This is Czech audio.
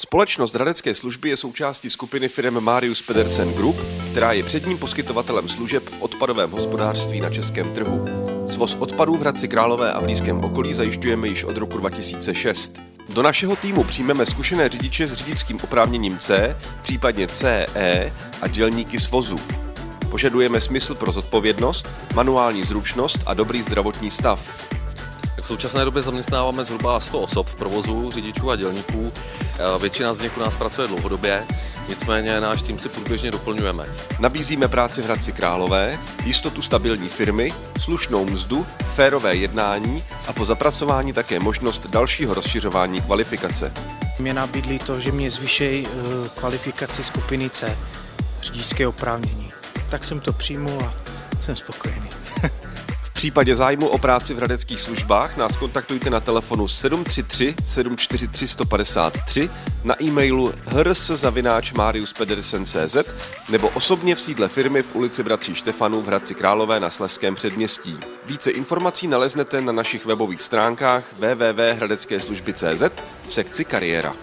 Společnost Hradecké služby je součástí skupiny firm Marius Pedersen Group, která je předním poskytovatelem služeb v odpadovém hospodářství na českém trhu. Svoz odpadů v Hradci Králové a blízkém okolí zajišťujeme již od roku 2006. Do našeho týmu přijmeme zkušené řidiče s řidičským oprávněním C, případně CE a dělníky vozu. Požadujeme smysl pro zodpovědnost, manuální zručnost a dobrý zdravotní stav. V současné době zaměstnáváme zhruba 100 osob v provozu, řidičů a dělníků. Eh, Většina z nich u nás pracuje dlouhodobě, nicméně náš tým si průběžně doplňujeme. Nabízíme práci v Hradci Králové, jistotu stabilní firmy, slušnou mzdu, férové jednání a po zapracování také možnost dalšího rozšiřování kvalifikace. Mě nabídli to, že mě zvýšejí eh, kvalifikaci skupiny C, řidičské oprávnění. Tak jsem to přijmul a jsem spokojený. V případě zájmu o práci v hradeckých službách nás kontaktujte na telefonu 733 743 153, na e-mailu hrs.mariuspedersen.cz nebo osobně v sídle firmy v ulici Bratří Štefanů v Hradci Králové na Sleském předměstí. Více informací naleznete na našich webových stránkách www.hradeckeslužby.cz v sekci kariéra.